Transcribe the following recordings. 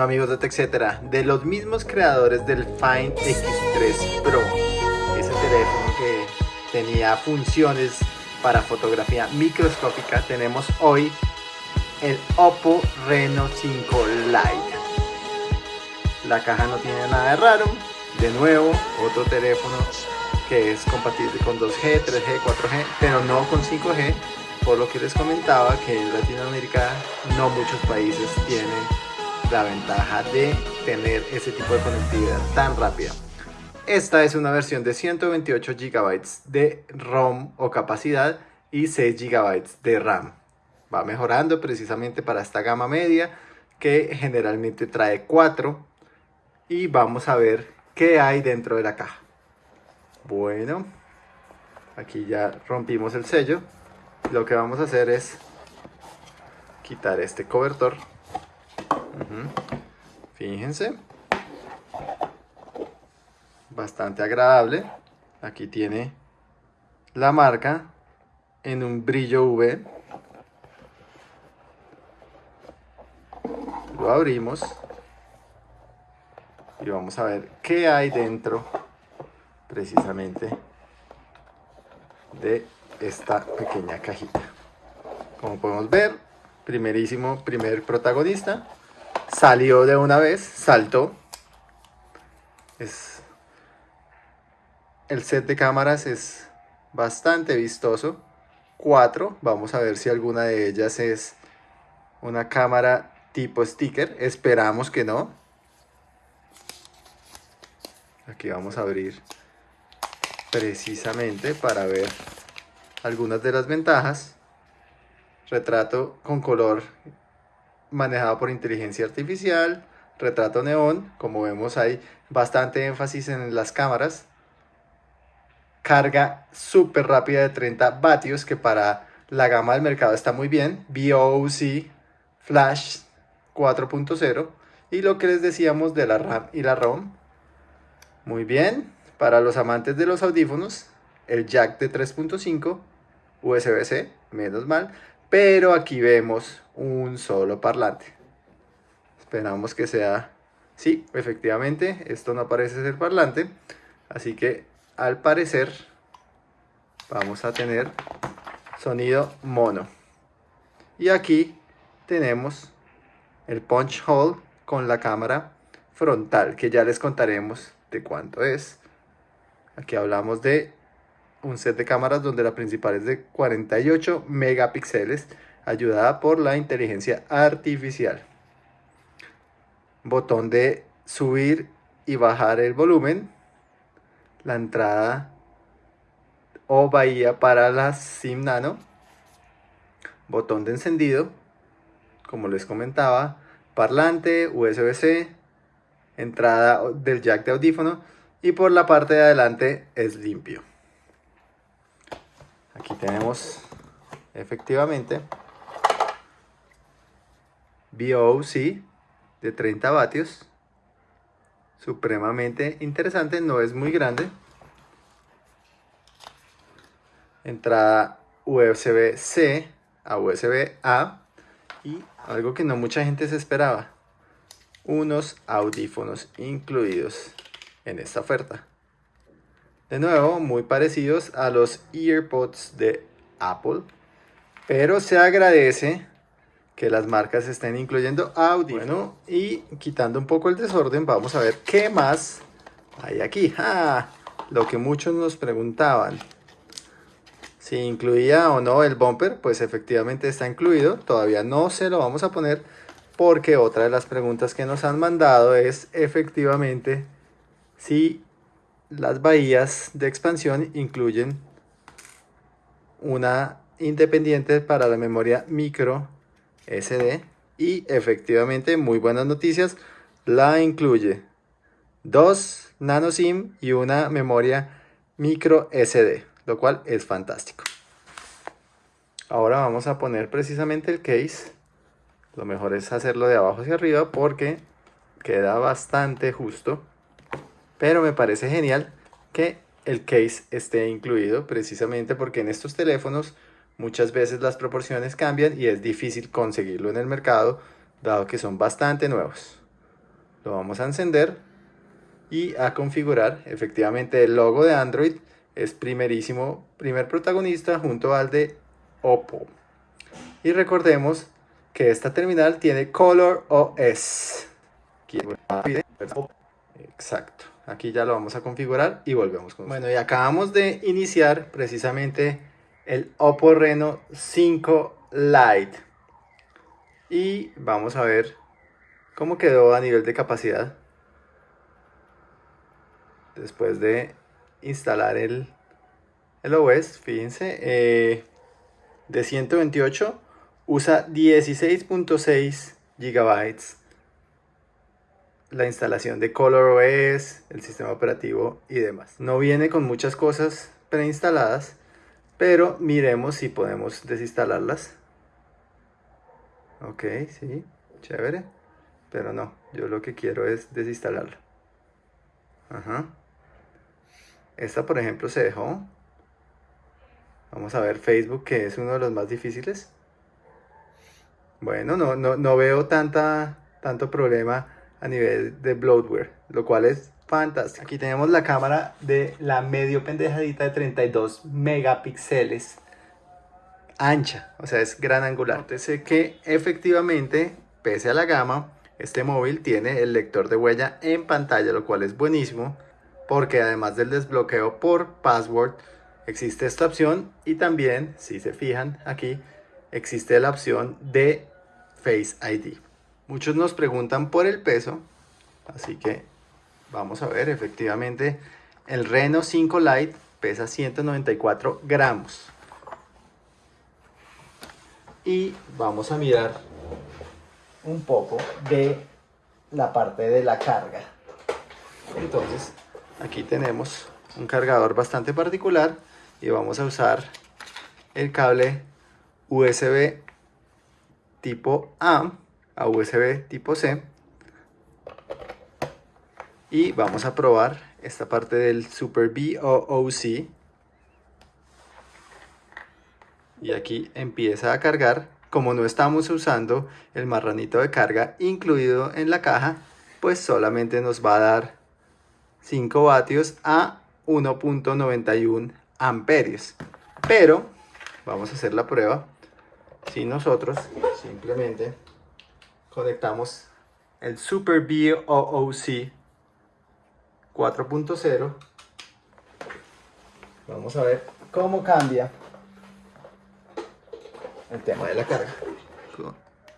Amigos de TechCetera, de los mismos creadores del Find X3 Pro, ese teléfono que tenía funciones para fotografía microscópica, tenemos hoy el Oppo Reno 5 Lite. La caja no tiene nada de raro, de nuevo otro teléfono que es compatible con 2G, 3G, 4G, pero no con 5G, por lo que les comentaba que en Latinoamérica no muchos países tienen la ventaja de tener ese tipo de conectividad tan rápida. Esta es una versión de 128 GB de ROM o capacidad y 6 GB de RAM. Va mejorando precisamente para esta gama media que generalmente trae 4 y vamos a ver qué hay dentro de la caja. Bueno, aquí ya rompimos el sello. Lo que vamos a hacer es quitar este cobertor Fíjense. Bastante agradable. Aquí tiene la marca en un brillo V. Lo abrimos. Y vamos a ver qué hay dentro precisamente de esta pequeña cajita. Como podemos ver, primerísimo, primer protagonista Salió de una vez, saltó. Es... El set de cámaras es bastante vistoso. Cuatro, vamos a ver si alguna de ellas es una cámara tipo sticker. Esperamos que no. Aquí vamos a abrir precisamente para ver algunas de las ventajas. Retrato con color manejado por inteligencia artificial, retrato neón, como vemos hay bastante énfasis en las cámaras, carga súper rápida de 30 vatios que para la gama del mercado está muy bien, BOC Flash 4.0 y lo que les decíamos de la RAM y la ROM, muy bien, para los amantes de los audífonos, el jack de 3.5 USB-C, menos mal, pero aquí vemos un solo parlante. Esperamos que sea... Sí, efectivamente, esto no parece ser parlante, así que al parecer vamos a tener sonido mono. Y aquí tenemos el punch hole con la cámara frontal, que ya les contaremos de cuánto es. Aquí hablamos de un set de cámaras donde la principal es de 48 megapíxeles, ayudada por la inteligencia artificial. Botón de subir y bajar el volumen. La entrada o bahía para la SIM nano. Botón de encendido, como les comentaba. Parlante, USB-C, entrada del jack de audífono y por la parte de adelante es limpio. Aquí tenemos efectivamente BOC de 30 vatios. Supremamente interesante, no es muy grande. Entrada USB-C a USB-A. Y algo que no mucha gente se esperaba. Unos audífonos incluidos en esta oferta. De nuevo, muy parecidos a los EarPods de Apple. Pero se agradece que las marcas estén incluyendo audio. Bueno, y quitando un poco el desorden, vamos a ver qué más hay aquí. Ah, lo que muchos nos preguntaban. Si incluía o no el bumper, pues efectivamente está incluido. Todavía no se lo vamos a poner porque otra de las preguntas que nos han mandado es efectivamente si las bahías de expansión incluyen una independiente para la memoria micro SD y efectivamente muy buenas noticias la incluye dos nano SIM y una memoria micro SD lo cual es fantástico. Ahora vamos a poner precisamente el case. Lo mejor es hacerlo de abajo hacia arriba porque queda bastante justo pero me parece genial que el case esté incluido precisamente porque en estos teléfonos muchas veces las proporciones cambian y es difícil conseguirlo en el mercado dado que son bastante nuevos. Lo vamos a encender y a configurar. Efectivamente el logo de Android es primerísimo, primer protagonista junto al de Oppo. Y recordemos que esta terminal tiene Color OS. Exacto. Aquí ya lo vamos a configurar y volvemos con Bueno, y acabamos de iniciar precisamente el Oppo Reno 5 Lite. Y vamos a ver cómo quedó a nivel de capacidad. Después de instalar el, el OS, fíjense, eh, de 128 usa 16.6 gigabytes la instalación de ColorOS, el sistema operativo y demás. No viene con muchas cosas preinstaladas, pero miremos si podemos desinstalarlas. Ok, sí, chévere. Pero no, yo lo que quiero es desinstalarla. Ajá. Esta, por ejemplo, se dejó. Vamos a ver Facebook, que es uno de los más difíciles. Bueno, no, no, no veo tanta, tanto problema a nivel de bloatware, lo cual es fantástico. Aquí tenemos la cámara de la medio pendejadita de 32 megapíxeles ancha, o sea, es gran angular. Nótese que efectivamente, pese a la gama, este móvil tiene el lector de huella en pantalla, lo cual es buenísimo, porque además del desbloqueo por password, existe esta opción y también, si se fijan aquí, existe la opción de Face ID. Muchos nos preguntan por el peso, así que vamos a ver, efectivamente, el Reno 5 Lite pesa 194 gramos. Y vamos a mirar un poco de la parte de la carga. Entonces, aquí tenemos un cargador bastante particular y vamos a usar el cable USB tipo A a USB tipo C. Y vamos a probar esta parte del Super BOOC. Y aquí empieza a cargar. Como no estamos usando el marranito de carga incluido en la caja, pues solamente nos va a dar 5 vatios a 1.91 amperios. Pero vamos a hacer la prueba si nosotros simplemente conectamos el Super BOOC 4.0 vamos a ver cómo cambia el tema de la carga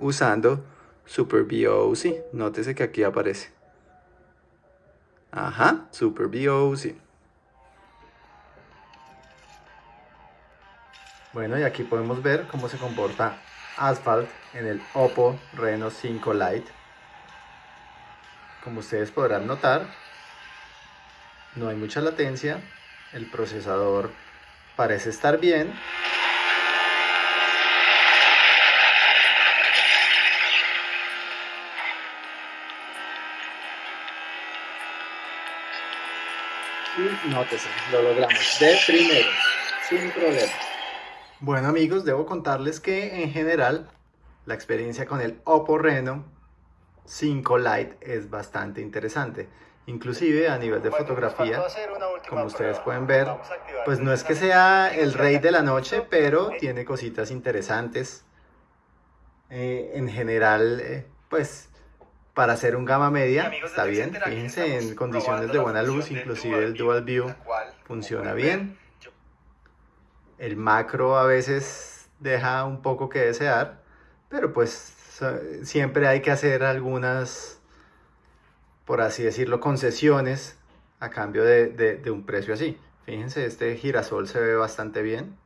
usando Super BOOC nótese que aquí aparece. Ajá Super BOOC bueno y aquí podemos ver cómo se comporta Asphalt en el Oppo Reno 5 Lite. Como ustedes podrán notar, no hay mucha latencia, el procesador parece estar bien. Y nótese, lo logramos de primero, sin problema. Bueno amigos, debo contarles que en general la experiencia con el Oppo Reno 5 Lite es bastante interesante. Inclusive a nivel de fotografía, como ustedes pueden ver, pues no es que sea el rey de la noche, pero tiene cositas interesantes. Eh, en general, eh, pues para hacer un gama media está bien. Fíjense en condiciones de buena luz, inclusive el Dual View funciona bien. El macro a veces deja un poco que desear, pero pues siempre hay que hacer algunas, por así decirlo, concesiones a cambio de, un precio así. Fíjense, este girasol se ve bastante bien.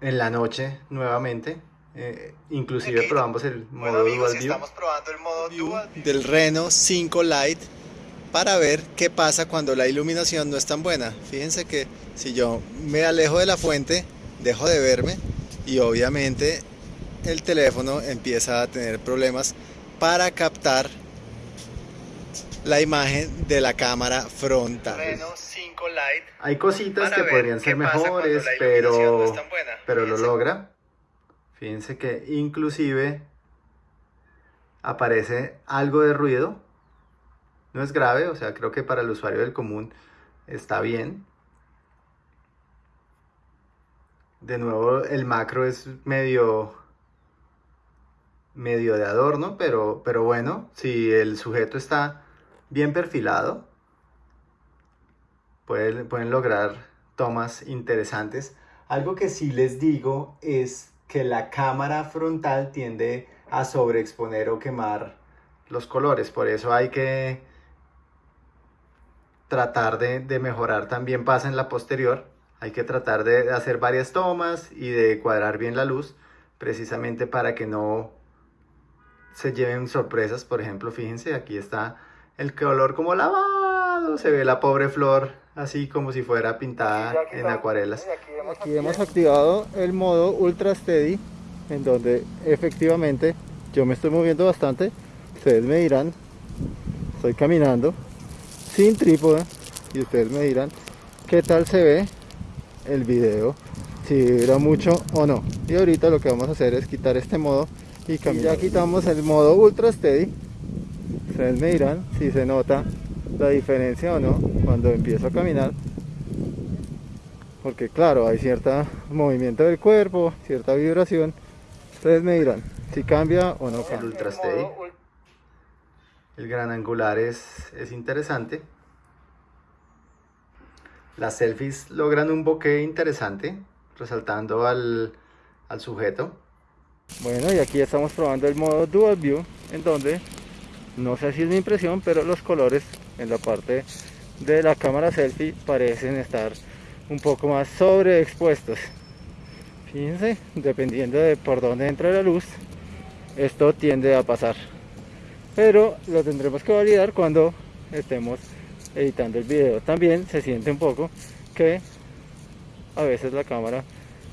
En la noche, nuevamente, eh, inclusive probamos el modo Dual View. Estamos probando el modo Dual View del Reno 5 Lite para ver qué pasa cuando la iluminación no es tan buena. Fíjense que si yo me alejo de la fuente, dejo de verme y obviamente el teléfono empieza a tener problemas para captar la imagen de la cámara frontal. Hay cositas que podrían ser mejores, pero, pero lo logra. Fíjense que inclusive aparece algo de ruido. No es grave, o sea, creo que para el usuario del común está bien. De nuevo, el macro es medio medio de adorno, pero, pero bueno, si el sujeto está bien perfilado, pueden, pueden lograr tomas interesantes. Algo que sí les digo es que la cámara frontal tiende a sobreexponer o quemar los colores, por eso hay que tratar de, de mejorar también pasa en la posterior, hay que tratar de hacer varias tomas y de cuadrar bien la luz, precisamente para que no se lleven sorpresas. Por ejemplo, fíjense, aquí está el color como lavado. Se ve la pobre flor así como si fuera pintada en acuarelas. Aquí hemos activado el modo Ultra Steady, en donde efectivamente yo me estoy moviendo bastante. Ustedes me dirán, estoy caminando sin trípode y ustedes me dirán qué tal se ve el video, si vibra mucho o no. Y ahorita lo que vamos a hacer es quitar este modo y, ya quitamos el modo ultra steady. Ustedes me dirán si se nota la diferencia o no cuando empiezo a caminar. Porque claro hay cierto movimiento del cuerpo cierta vibración. Ustedes me dirán si cambia o no cambia. el ultra steady el gran angular es, es interesante las selfies logran un bokeh interesante resaltando al, al sujeto bueno, y aquí estamos probando el modo Dual View, en donde, no sé si es mi impresión, pero los colores en la parte de la cámara selfie parecen estar un poco más sobreexpuestos. Fíjense, dependiendo de por dónde entra la luz, esto tiende a pasar. Pero lo tendremos que validar cuando estemos editando el video. También se siente un poco que a veces la cámara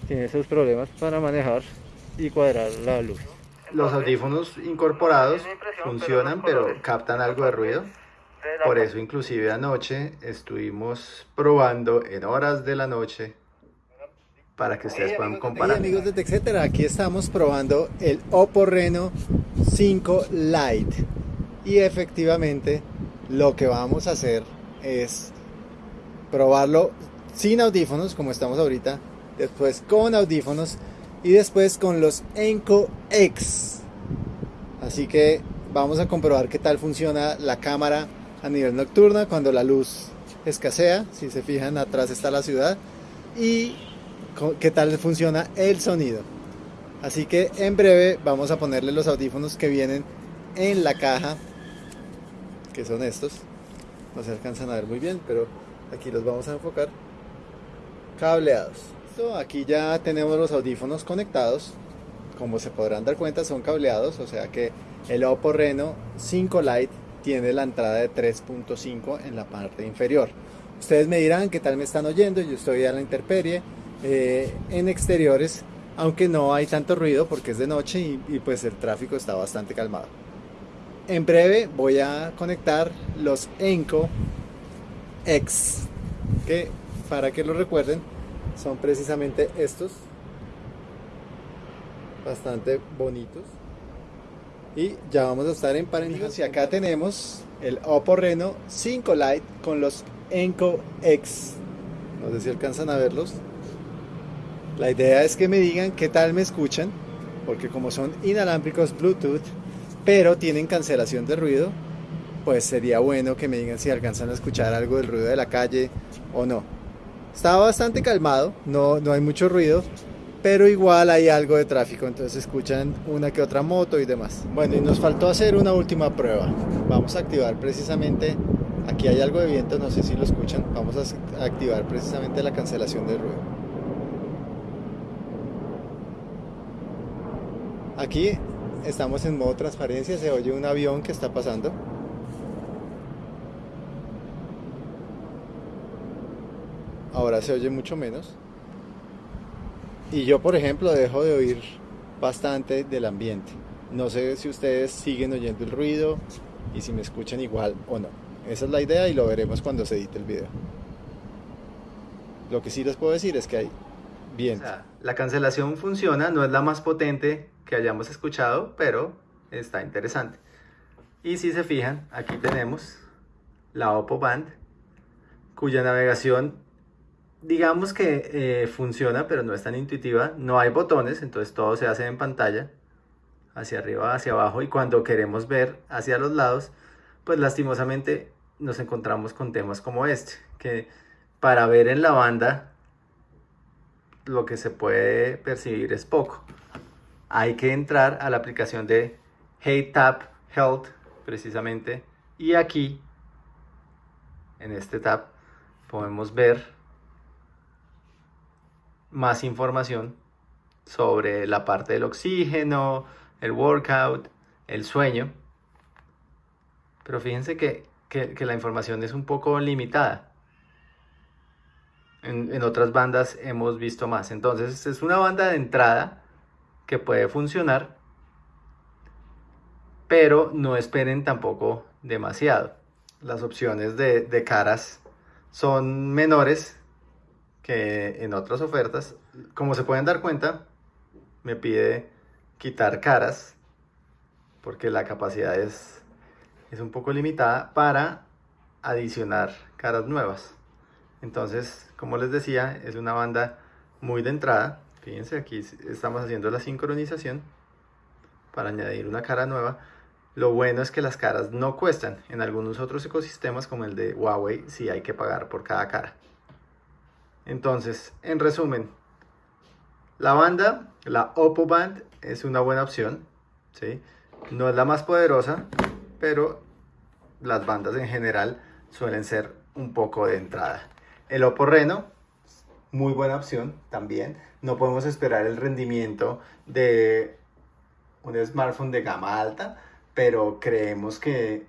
tiene sus problemas para manejar y cuadrar la luz. Los audífonos incorporados funcionan pero captan algo de ruido. Por eso inclusive anoche estuvimos probando en horas de la noche para que ustedes puedan comparar. amigos de TechCetera, aquí estamos probando el Oppo Reno 5 Lite y efectivamente lo que vamos a hacer es probarlo sin audífonos como estamos ahorita, después con audífonos y después con los Enco X. Así que vamos a comprobar qué tal funciona la cámara a nivel nocturna cuando la luz escasea. Si se fijan, atrás está la ciudad. Y qué tal funciona el sonido. Así que en breve vamos a ponerle los audífonos que vienen en la caja, que son estos. No se alcanzan a ver muy bien, pero aquí los vamos a enfocar. Cableados aquí ya tenemos los audífonos conectados. Como se podrán dar cuenta son cableados, o sea que el Oppo Reno 5 Lite tiene la entrada de 3.5 en la parte inferior. Ustedes me dirán qué tal me están oyendo, yo estoy a la intemperie eh, en exteriores, aunque no hay tanto ruido porque es de noche y, y pues el tráfico está bastante calmado. En breve voy a conectar los Enco X, que para que lo recuerden son precisamente estos. Bastante bonitos. Y ya vamos a estar en paréntesis. Y acá tenemos el Oppo Reno 5 Lite con los Enco X. No sé si alcanzan a verlos. La idea es que me digan qué tal me escuchan porque como son inalámbricos Bluetooth pero tienen cancelación de ruido pues sería bueno que me digan si alcanzan a escuchar algo del ruido de la calle o no Está bastante calmado, no, no hay mucho ruido, pero igual hay algo de tráfico, entonces escuchan una que otra moto y demás. Bueno, y nos faltó hacer una última prueba. Vamos a activar precisamente, aquí hay algo de viento, no sé si lo escuchan, vamos a activar precisamente la cancelación de ruido. Aquí estamos en modo transparencia, se oye un avión que está pasando. ahora se oye mucho menos. Y yo, por ejemplo, dejo de oír bastante del ambiente. No sé si ustedes siguen oyendo el ruido y si me escuchan igual o no. Esa es la idea y lo veremos cuando se edite el video. Lo que sí les puedo decir es que hay viento. la cancelación funciona, no es la más potente que hayamos escuchado, pero está interesante. Y si se fijan, aquí tenemos la Oppo Band, cuya navegación digamos que eh, funciona, pero no es tan intuitiva. No hay botones, entonces todo se hace en pantalla, hacia arriba, hacia abajo, y cuando queremos ver hacia los lados, pues lastimosamente nos encontramos con temas como este, que para ver en la banda lo que se puede percibir es poco. Hay que entrar a la aplicación de Hey Tap Health, precisamente, y aquí, en este tab, podemos ver más información sobre la parte del oxígeno, el workout, el sueño. Pero fíjense que, la información es un poco limitada. En, en, otras bandas hemos visto más. Entonces es una banda de entrada que puede funcionar, pero no esperen tampoco demasiado. Las opciones de, caras son menores que en otras ofertas. Como se pueden dar cuenta, me pide quitar caras porque la capacidad es, es un poco limitada para adicionar caras nuevas. Entonces, como les decía, es una banda muy de entrada. Fíjense, aquí estamos haciendo la sincronización para añadir una cara nueva. Lo bueno es que las caras no cuestan. En algunos otros ecosistemas, como el de Huawei, sí hay que pagar por cada cara. Entonces, en resumen, la banda, la Oppo Band, es una buena opción. ¿sí? No es la más poderosa, pero las bandas en general suelen ser un poco de entrada. El Oppo Reno, muy buena opción también. No podemos esperar el rendimiento de un smartphone de gama alta, pero creemos que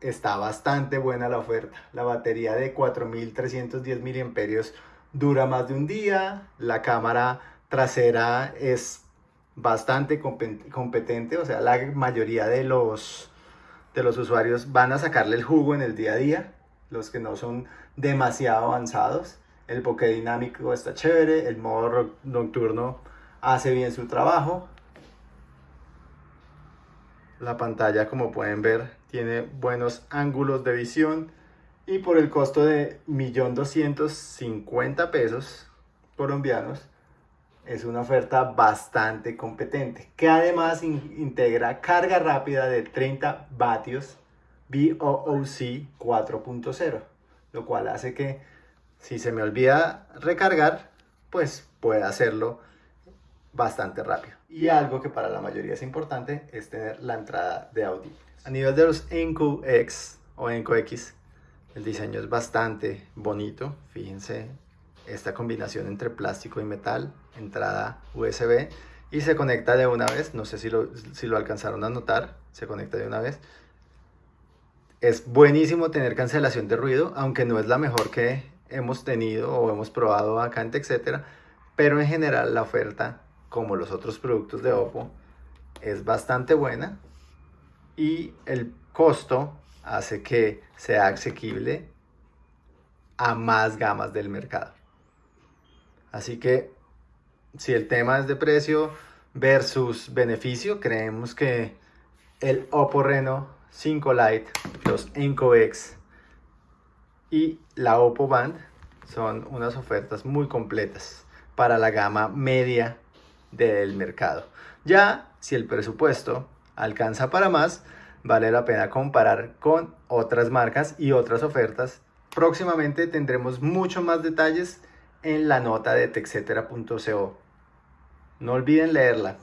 está bastante buena la oferta. La batería de 4310 mAh dura más de un día, la cámara trasera es bastante competente, o sea, la mayoría de los, de los usuarios van a sacarle el jugo en el día a día, los que no son demasiado avanzados. El bokeh dinámico está chévere, el modo nocturno hace bien su trabajo. La pantalla, como pueden ver, tiene buenos ángulos de visión y por el costo de 1.250.000 pesos colombianos es una oferta bastante competente que además integra carga rápida de 30 vatios BOOC 4.0 lo cual hace que si se me olvida recargar pues pueda hacerlo bastante rápido. Y algo que para la mayoría es importante es tener la entrada de audio a nivel de los Enco X o Enco X el diseño es bastante bonito, fíjense esta combinación entre plástico y metal, entrada USB y se conecta de una vez, no sé si lo, si lo alcanzaron a notar, se conecta de una vez. Es buenísimo tener cancelación de ruido, aunque no es la mejor que hemos tenido o hemos probado acá en TechCetera, pero en general la oferta, como los otros productos de Oppo, es bastante buena y el costo hace que sea asequible a más gamas del mercado. Así que si el tema es de precio versus beneficio, creemos que el Oppo Reno 5 Lite, los Enco X y la Oppo Band son unas ofertas muy completas para la gama media del mercado. Ya si el presupuesto alcanza para más, vale la pena comparar con otras marcas y otras ofertas. Próximamente tendremos mucho más detalles en la nota de texetera.co. No olviden leerla.